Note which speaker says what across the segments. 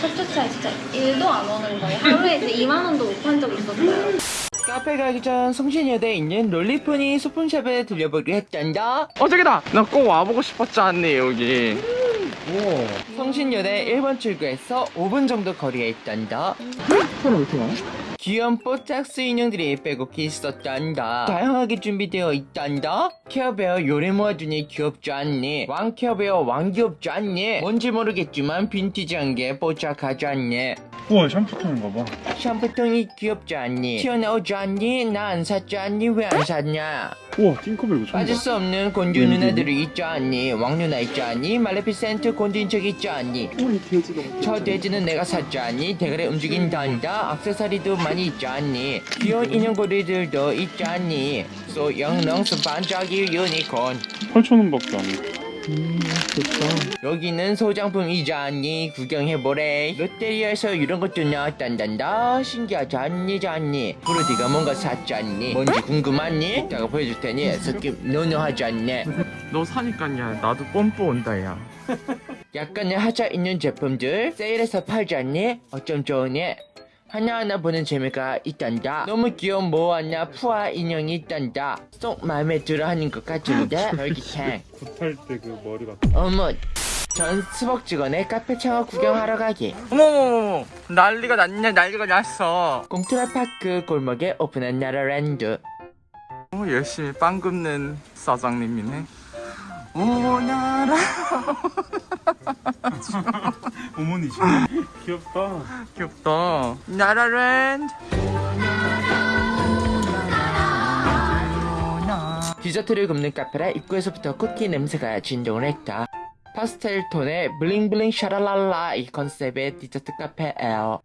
Speaker 1: 첫 주차에 진짜 1도 안 오는 거예요. 하루에 이제 2만 원도 못 판 적이 있었어요.
Speaker 2: 카페 가기 전 성신여대에 있는 롤리포니 소품샵에 들려보기로 했단다
Speaker 3: 어 저기다 나 꼭 와보고 싶었지 않니 여기
Speaker 2: 성신여대 1번 출구에서 5분 정도 거리에 있단다
Speaker 3: 사람 이렇게 많아?
Speaker 2: 귀여운 뽀짝스 인형들이 빼곡히 있었단다. 다양하게 준비되어 있단다? 케어베어 요리 모아주니 귀엽지 않니? 왕 케어베어 왕 귀엽지 않니? 뭔지 모르겠지만 빈티지한 게 뽀짝하지 않니
Speaker 4: 우와 샴푸통인가 봐.
Speaker 2: 샴푸통이 귀엽지 않니? 튀어나오지 않니? 나 안 샀지 않니? 왜 안 샀냐?
Speaker 4: 우와 팅커벨 이거 처음
Speaker 2: 빠질 봐수 없는 곤주 누나들이 있지 않니? 왕 누나 있지 않니? 말레피센트 곤주인 척 있지 않니? 저 돼지는 내가 샀지 않니? 대가리 움직인단다. 악세사리도 많이 있지 않니? 귀여운 인형고리들도 있지 않니? 소영능스 반짝이 유니콘.
Speaker 4: 8천원밖에 안해
Speaker 2: 여기는 소장품이지 않니 구경해보래. 롯데리아에서 이런 것도 나왔단단다. 신기하지 않니 않니. 브로디가 뭔가 샀지 않니. 뭔지 궁금하니? 이따가 보여줄 테니 느낌 노노하지 않네.
Speaker 3: 너 사니까 야. 나도 뽐뿌 온다 야.
Speaker 2: 약간의 하자 있는 제품들. 세일해서 팔지 않니? 어쩜 좋으니? 하나하나 보는 재미가 있단다. 너무 귀여운 모아나 푸아 인형이 있단다. 쏙 마음에 들어 하는 것 같은데 별기탱
Speaker 4: 굿할 때 그 머리 같은
Speaker 2: 어머 전 수복직원의 카페 창업 구경하러 가기.
Speaker 3: 어머머머 난리가 났냐 난리가 났어.
Speaker 2: 공트라파크 골목에 오픈한 나라랜드.
Speaker 3: 어, 열심히 빵 굽는 사장님이네 오나라.
Speaker 4: 어머니지 귀엽다.
Speaker 3: 귀엽다. 나라랜드.
Speaker 2: 디저트를 굽는 카페라 입구에서부터 쿠키 냄새가 진동을 했다. 파스텔 톤의 bling bling 샤랄랄라 이 컨셉의 디저트 카페예요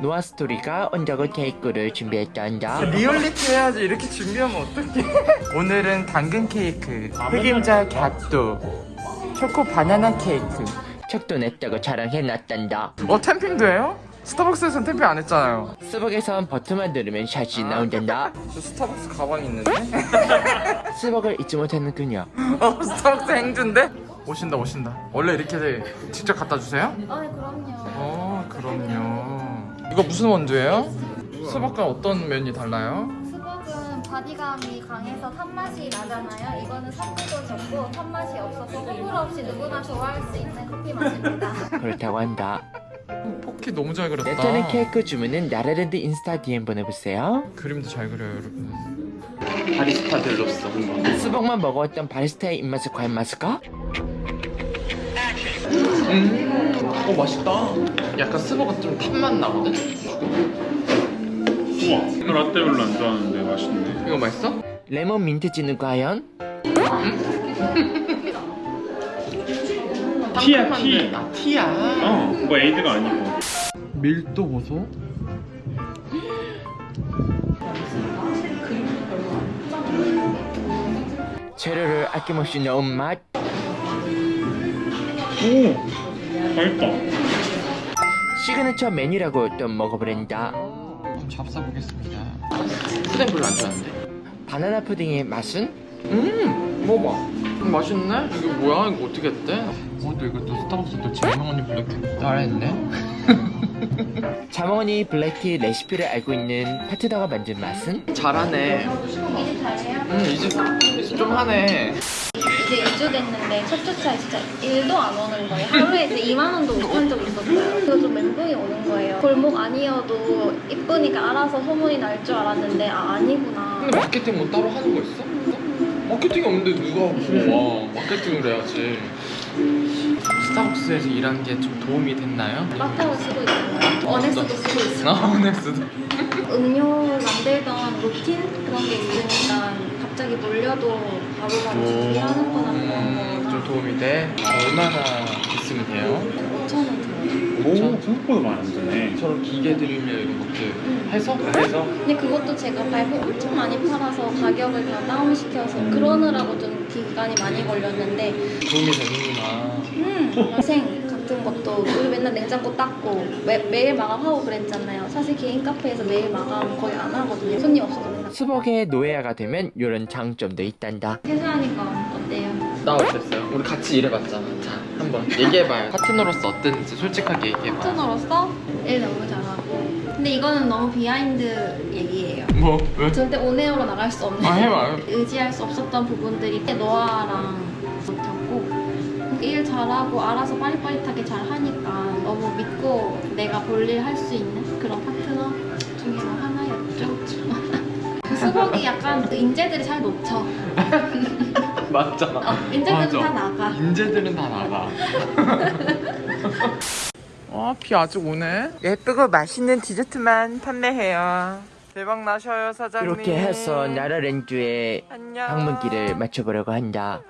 Speaker 2: 노아 스토리가 온다고 케이크를 준비했단다
Speaker 3: 리얼리티 해야지. 이렇게 준비하면 어떡해. 오늘은 당근 케이크 흑임자 gâteau 초코 바나나 케이크.
Speaker 2: 책도 냈다고 자랑해놨단다
Speaker 3: 어 tamping도 해요? 스타벅스에서는 tamping 안 했잖아요.
Speaker 2: 스벅에선 버튼만 누르면 샷이 나온단다.
Speaker 3: 저 스타벅스 가방 있는데?
Speaker 2: 스벅을 잊지 못하는 그녀
Speaker 3: 어 스타벅스 행주인데? 오신다 오신다. 원래 이렇게 직접 갖다 주세요?
Speaker 1: 아, 네, 그럼요.
Speaker 3: 어 그럼요 이거 무슨 원두예요? 스벅과 어떤 면이 달라요?
Speaker 1: 스벅은 바디감이 강해서 탄맛이 나잖아요. 이거는 산도도 적고 탄맛이 없어서 호불호 없이 누구나 좋아할 수 있는 커피 맛입니다.
Speaker 2: 그렇다고 한다
Speaker 3: 포키 너무 잘 그렸다
Speaker 2: 내터는 케이크 주문은 나라랜드 인스타 DM 보내보세요
Speaker 3: 그림도 잘 그려요 여러분 바리스타들로서
Speaker 2: 스벅만 먹어왔던 바리스타의 입맛을 과연 맞을까?
Speaker 3: 어 맛있다 약간 스벅은 좀 탄맛 나거든?
Speaker 4: 우와 너 라떼 별로 안 좋아하는데 맛있네
Speaker 3: 이거 맛있어?
Speaker 2: 레몬 민트찌는 과연?
Speaker 4: 티야,
Speaker 3: 상큼한데.
Speaker 4: 티.
Speaker 3: 아 티야
Speaker 4: 어 뭐 에이드가 아니고
Speaker 3: 밀도 보소
Speaker 2: 재료를 아낌없이 넣은 맛
Speaker 4: 오 맛있다
Speaker 2: 시그니처 메뉴라고 또 먹어보랜다
Speaker 3: 잡숴 보겠습니다 푸딩 별로 안 좋아하는데
Speaker 2: 바나나 푸딩의 맛은?
Speaker 3: 음 먹어봐 음, 맛있네? 이게 뭐야? 이거 어떻게 했대? 어, 또 이거 또 스타벅스 또 자몽허니 블랙티 따라했네?
Speaker 2: 자몽허니 블랙티 레시피를 알고 있는 파트너가 만든 맛은?
Speaker 3: 잘하네
Speaker 1: 잘해요?
Speaker 3: 음좀 하네
Speaker 1: 이제 2주 됐는데 첫 주차에 진짜 1도 안 오는 거예요. 하루에 이제 2만 원도 못판 적이 있었어요. 그래서 좀 멘붕이 오는 거예요. 골목 아니어도 이쁘니까 알아서 소문이 날 줄 알았는데 아 아니구나.
Speaker 3: 근데 마케팅 뭐 따로 하는 거 있어? 마케팅이 없는데 누가 와 마케팅을 해야지 스타벅스에서 일하는 게좀 도움이 됐나요?
Speaker 1: 마타오 쓰고 있잖아요. 어네스도 쓰고 있어요.
Speaker 3: 아 어넥스도
Speaker 1: 음료 만들던 루틴 그런 게 있으니까 갑자기 몰려도 바로바로 준비하는 거나 그런
Speaker 3: 음, 좀 도움이 돼? 얼마나 있으면 돼요?
Speaker 1: 5천 원 들어요.
Speaker 4: 오 생각보다 많이 안 드네
Speaker 3: 저런 기계들이면 이런 것들 해서? 해서?
Speaker 1: 근데 그것도 제가 발표 엄청 많이 팔아서 가격을 다 다운시켜서 그러느라고 좀 기간이 많이 걸렸는데
Speaker 3: 도움이 되는구나
Speaker 1: 음, 생 같은 것도 우리 맨날 냉장고 닦고 매, 매일 마감하고 그랬잖아요. 사실 개인 카페에서 매일 마감 거의 안 하거든요. 손님 맨날.
Speaker 2: 스벅의 노예아가 되면 이런 장점도 있단다.
Speaker 1: 퇴사하니까 어때요?
Speaker 3: 나 어땠어요? 우리 같이 일해봤잖아. 자 한번 얘기해봐요. 파트너로서 어땠는지 솔직하게 얘기해봐.
Speaker 1: 파트너로서? 일 너무 잘하고. 근데 이거는 너무 behind 얘기예요.
Speaker 3: 뭐? 왜?
Speaker 1: 절대 on air로 나갈 수 없는
Speaker 3: 아 해봐요
Speaker 1: 의지할 수 없었던 부분들이 노아랑 못했고 일 잘하고 알아서 빠릿빠릿하게 잘 하니까 너무 믿고 내가 볼일 할 수 있는 그런 파트너 수복이 약간 그 인재들이 잘 놓쳐.
Speaker 3: 맞아.
Speaker 1: 어, 인재들은 다 나가.
Speaker 3: 인재들은 다 나가. 어, 비 아직 오네. 예쁘고 맛있는 디저트만 판매해요. 대박 나셔요 사장님.
Speaker 2: 이렇게 해서
Speaker 3: 안녕.
Speaker 2: 방문길을 맞춰보려고 한다.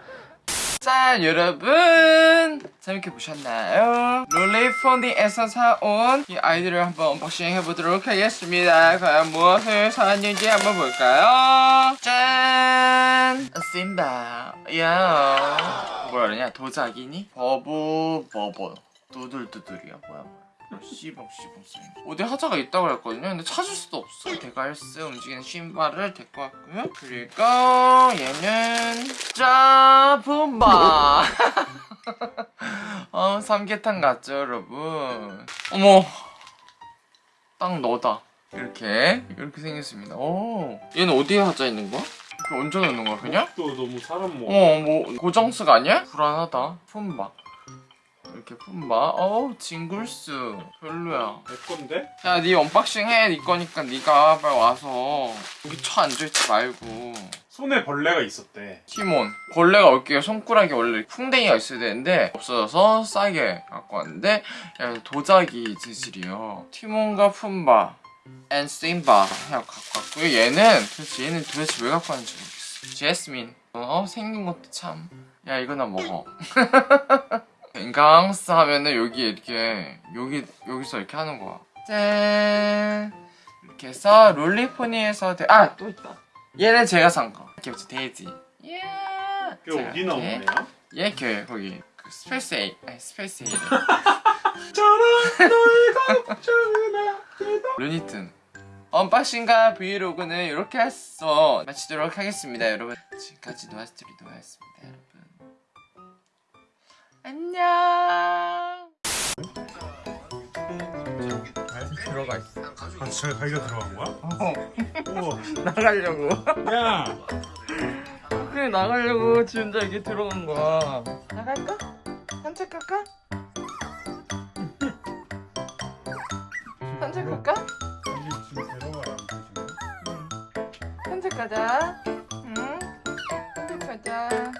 Speaker 3: 자 여러분. 재밌게 보셨나요? 롤리포니에서 사온 이 아이들을 한번 unboxing 해보도록 하겠습니다. 과연 무엇을 사왔는지 한번 볼까요? 짠! 심바 야. 뭐라 그러냐? 도자기니? 버브 버버 두들두들이야 뭐야 씨봉씨봉 쏘 어디 하자가 있다고 그랬거든요? 근데 찾을 수도 없어. 데갈스 움직이는 심바를 데리고 왔고요. 그리고 얘는 짜 품바 어 삼계탕 같죠 여러분? 어머. 딱 너다. 이렇게. 이렇게 생겼습니다. 오. 얘는 어디에 하자 있는 거야? 이렇게 얹어 놓는 거야 그냥?
Speaker 4: 또 너무 사람 뭐
Speaker 3: 어뭐 고정스가 아니야? 불안하다. 품바. 이렇게 품바. 어우 징글스 별로야.
Speaker 4: 내 건데?
Speaker 3: 야, 네 unboxing 해. 네 거니까 네가 빨리 와서. 여기 쳐 앉아있지 말고.
Speaker 4: 손에 벌레가 있었대
Speaker 3: 티몬. 벌레가 올게요. 손가락에 원래 풍뎅이가 있어야 되는데 없어져서 싸게 갖고 왔는데 야, 도자기 재질이요. 티몬과 품바 and 심바 해갖고 갖고 왔고요. 얘는 도대체 얘는 도대체 왜 갖고 왔는지 모르겠어. 제스민. 어 생긴 것도 참. 야 이거 나 먹어. 인강스 하면은 여기 이렇게 여기 여기서 이렇게 하는 거야. 짠 이렇게 해서 롤리포니에서 아 또 있다. 얘는 제가 산 거. 이렇게 붙여 돼지. 예.
Speaker 4: 그 어디 나오네요?
Speaker 3: 얘 교회 거기 그 스페이스 에이 아니 스페이스 에이.
Speaker 4: 저런 너의 걱정은
Speaker 3: 루니튼. unboxing과 브이로그는 이렇게 해서 마치도록 하겠습니다, 여러분. 지금까지 노아스토리 노아였습니다, 여러분. 안녕. 들어가 있어.
Speaker 4: 아 진짜 자기가 들어간 거야?
Speaker 3: 어.
Speaker 4: 우와.
Speaker 3: 나가려고.
Speaker 4: 야.
Speaker 3: 그래 나가려고 지금 자 이게 들어간 거야. 나갈까? 산책 갈까? 산책 갈까?
Speaker 4: 산책 가자. 응.
Speaker 3: 산책 가자.